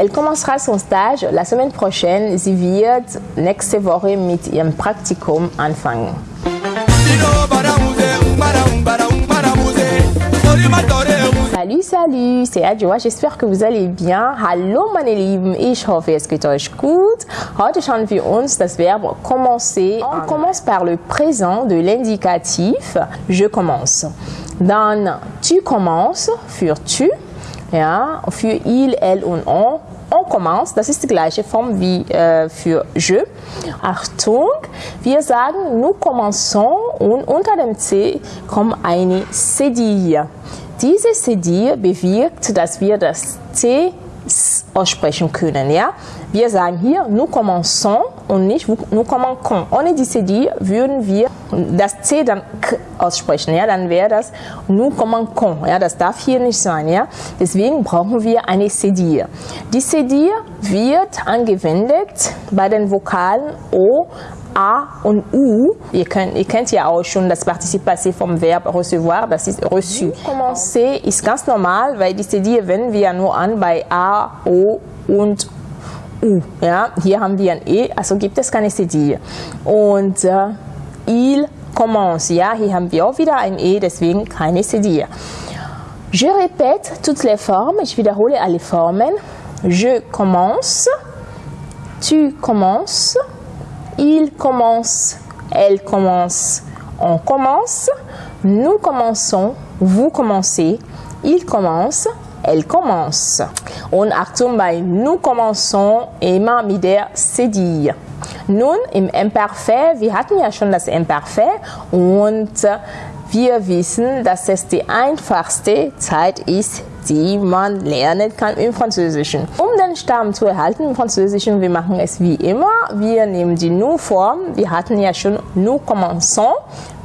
Elle commencera son stage la semaine prochaine. Sie wird nächste Woche mit ihrem Praktikum anfangen. Salut, salut, c'est Adjoa, j'espère que vous allez bien. Hallo meine Lieben, ich hoffe es geht euch gut. Heute schauen wir uns das Verbe commencer. On commence par le présent de l'indicatif je commence. Dann tu commences für tu, ja, für il, elle und on. On commence, das ist die gleiche Form wie äh, für je. Achtung, wir sagen nous commençons und unter dem C kommt eine Cedille. Diese Cedille bewirkt, dass wir das C aussprechen können. Ja? Wir sagen hier, nous commençons und nicht nous commençons. Ohne die Cedille würden wir das C dann K aussprechen. Ja? Dann wäre das nous commençons. Ja? Das darf hier nicht sein. Ja? Deswegen brauchen wir eine Cedille. Die Cedille wird angewendet bei den Vokalen O, A und U. Ihr, könnt, ihr kennt ja auch schon das Partizip Passé vom Verb recevoir, das ist reçu. Commencer ist ganz normal, weil die Cedille wenden wir nur an bei A, O und U. Ja? Hier haben wir ein E, also gibt es keine Cedille. Und äh, il commence, ja? hier haben wir auch wieder ein E, deswegen keine Cedille. Je répète toutes les formes, ich wiederhole alle Formen. Je commence, tu commences, il commence, elle commence, on commence, nous commençons, vous commencez, il commence, elle commence. Und Achtung bei nous commençons immer mit der Cedille. Nun im Imperfekt, wir hatten ja schon das Imperfekt und wir wissen, dass es die einfachste Zeit ist, die man lernen kann im Französischen. Um den Stamm zu erhalten im Französischen, wir machen es wie immer. Wir nehmen die Nu-Form. Wir hatten ja schon nous commençons.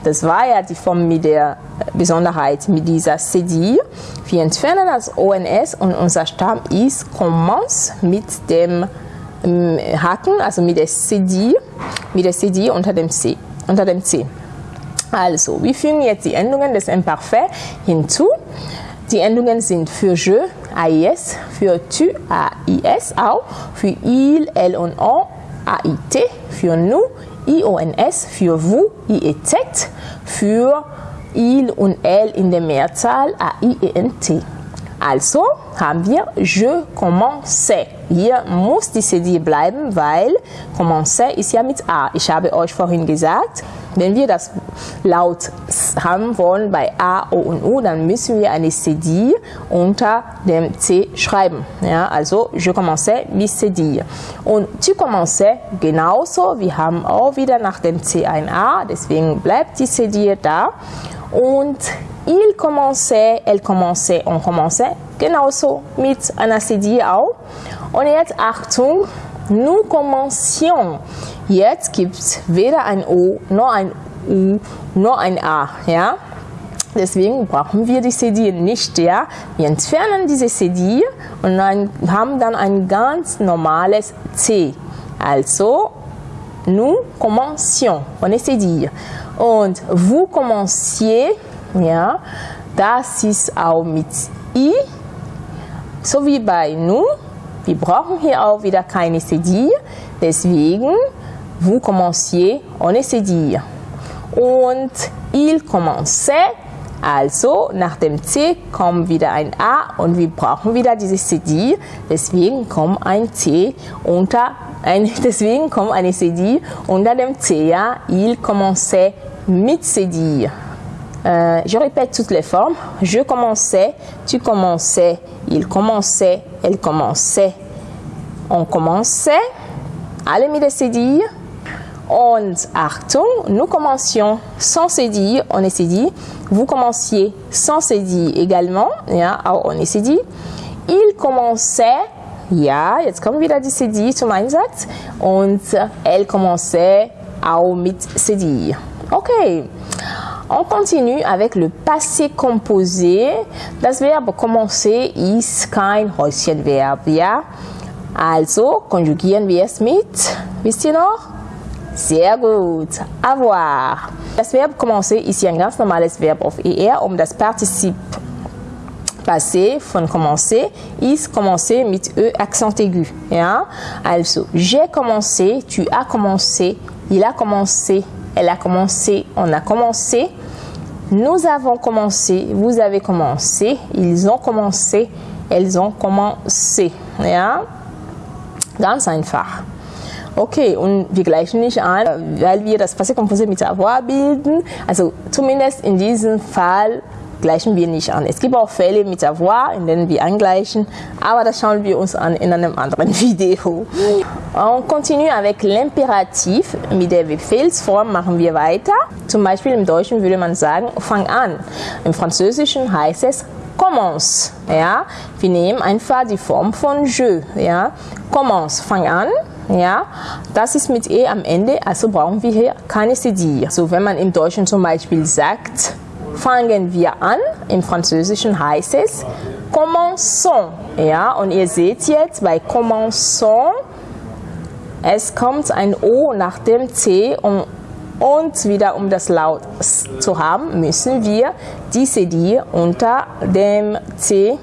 Das war ja die Form mit der Besonderheit mit dieser Cedille. Wir entfernen das ONS und unser Stamm ist commence mit dem Haken, also mit der Cedille, mit der Cedille unter dem C. Unter dem C. Also, wir fügen jetzt die Endungen des Imperfekt hinzu. Die Endungen sind für je, AIS, für tu, AIS auch, für il, elle und on, AIT, für nous, IONS, für vous, IEZ, für il und elle in der Mehrzahl, AIENT. Also haben wir je commence. Hier muss die CD bleiben, weil commence ist ja mit A. Ich habe euch vorhin gesagt, wenn wir das laut haben wollen bei A, O und U, dann müssen wir eine CD unter dem C schreiben. Ja, also je commence mit CD. Und tu commence genauso. Wir haben auch wieder nach dem C ein A, deswegen bleibt die CD da. Und il commençait, elle commençait, on commençait, genauso mit einer CD auch. Und jetzt Achtung, nous commencions. Jetzt gibt es weder ein O, noch ein U, noch ein A. Ja? Deswegen brauchen wir die CD nicht. Ja? Wir entfernen diese CD und dann haben dann ein ganz normales C. Also, nous commencions. On essaie dire. Und vous commenciez, ja, das ist auch mit I, so wie bei nous. Wir brauchen hier auch wieder keine CD, deswegen vous commenciez, essaie dire. Und il commençait, also nach dem C kommt wieder ein A und wir brauchen wieder diese CD, deswegen kommt ein C unter ein, deswegen kommt eine CD unter dem C. Ja? Il commençait mit CD. Euh, je répète toutes les formes. Je commençais, tu commençais, il commençait, elle commençait, on commençait. Alle mit CD. Und Achtung, nous commencions sans CD, on est CD. Vous commenciez sans CD également, ja, auch on est CD. Il commençait, ja, jetzt kommt wieder die CD zum Einsatz. Und elle commençait auch mit CD. Okay. On continue avec le passé composé. Das Verb commencer ist kein Häuschenverb, ja? Also konjugieren wir es mit, wisst ihr noch? Sehr gut. Avoir. Das Verb commencer ist ein ganz normales Verb auf ER, um das Partizip Passé von commencer ist commencer mit Ö Accent aigu. Ja? Also, j'ai commencé, tu as commencé, il a commencé, elle a commencé, on a commencé. Nous avons commencé, vous avez commencé, ils ont commencé, elles ont commencé. Ja? Ganz einfach. Okay, und wir gleichen nicht an, weil wir das Passé Composé mit avoir bilden. Also zumindest in diesem Fall gleichen wir nicht an. Es gibt auch Fälle mit avoir, in denen wir angleichen, aber das schauen wir uns an in einem anderen Video. On continue avec l'impératif. Mit der Befehlsform machen wir weiter. Zum Beispiel im Deutschen würde man sagen, fang an. Im Französischen heißt es commence. Ja? Wir nehmen einfach die Form von je. Ja? Commence, fang an. Ja, das ist mit e am Ende, also brauchen wir hier keine cd. So, wenn man im Deutschen zum Beispiel sagt, fangen wir an, im Französischen heißt es commençons. Ja, und ihr seht jetzt bei commençons, es kommt ein O nach dem C um, und wieder um das Laut zu haben, müssen wir die CD unter dem C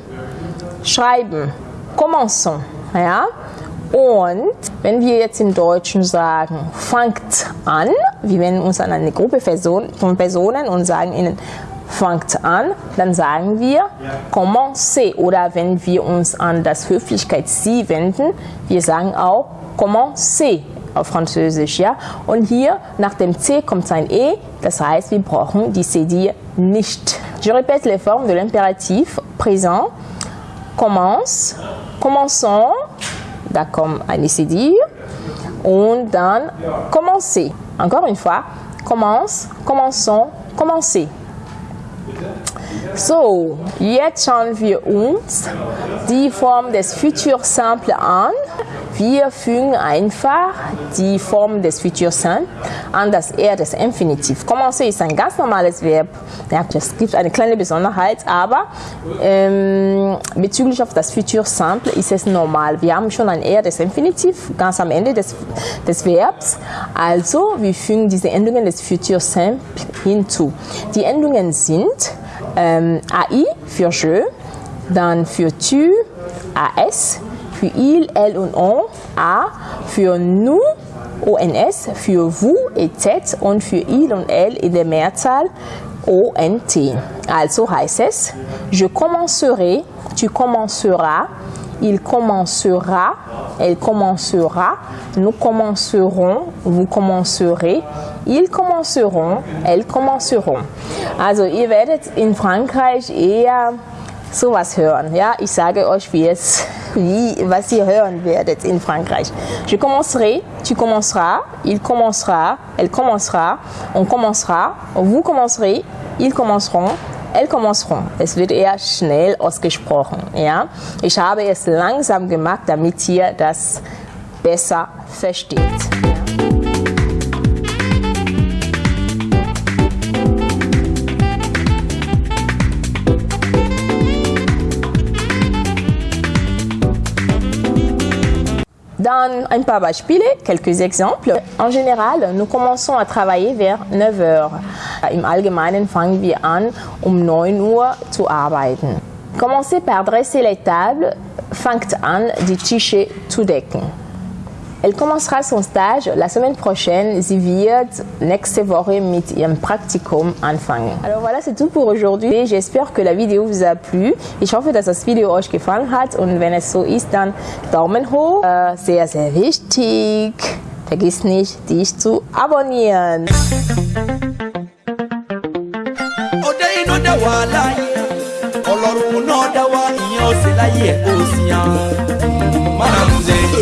schreiben. Commençons. Ja? Und wenn wir jetzt im Deutschen sagen, fangt an, wir wenden uns an eine Gruppe von Personen und sagen ihnen, fangt an, dann sagen wir commencez. Oder wenn wir uns an das Höflichkeit Sie wenden, wir sagen auch commencez auf Französisch. Ja? Und hier nach dem C kommt ein E, das heißt, wir brauchen die CD nicht. Je répète les formes de l'impératif présent, commence, commençons, da kommt eine CD und dann commencer. Encore une fois, commence, commençons, commencer. So, jetzt schauen wir uns die Form des Futur Simple an. Wir fügen einfach die Form des Futur Simple an das R des Infinitiv. Commencer ist ein ganz normales Verb. Ja, es gibt eine kleine Besonderheit, aber ähm, bezüglich auf das Futur Simple ist es normal. Wir haben schon ein R des Infinitiv ganz am Ende des, des Verbs. Also, wir fügen diese Endungen des Futur Simple hinzu. Die Endungen sind ähm, AI für je, dann für tu, AS, für il, elle und on, A, für nous, ONS, für vous et tête und für il und elle in der Mehrzahl ONT. Also heißt es, je commencerai, tu commenceras, il commencera, elle commencera, nous commencerons, vous commencerez, ils commenceront, elles commenceront. Also ihr werdet in Frankreich eher sowas hören. Ja, ich sage euch, wie es, wie, was ihr hören werdet in Frankreich. Je commencerai, tu commenceras, il commencera, elle commencera, on commencera, vous commencerez, ils commenceront, elles commenceront. Es wird eher schnell ausgesprochen. Ja? Ich habe es langsam gemacht, damit ihr das besser versteht. Dann ein paar Beispiele, quelques exemples. En général, nous commençons à travailler vers 9 heures. Im Allgemeinen fangen wir an, um 9 Uhr zu arbeiten. Commencez par dresser les tables, fangt an, die Tische zu decken. Elle commencera son stage la semaine prochaine. Sie wird nächste Woche mit ihrem Praktikum anfangen. Alors voilà, c'est tout pour aujourd'hui. J'espère que la vidéo vous a plu. Ich hoffe, dass das Video euch gefallen hat und wenn es so ist, dann Daumen hoch. Äh, sehr, sehr wichtig. Vergiss nicht, dich zu abonnieren.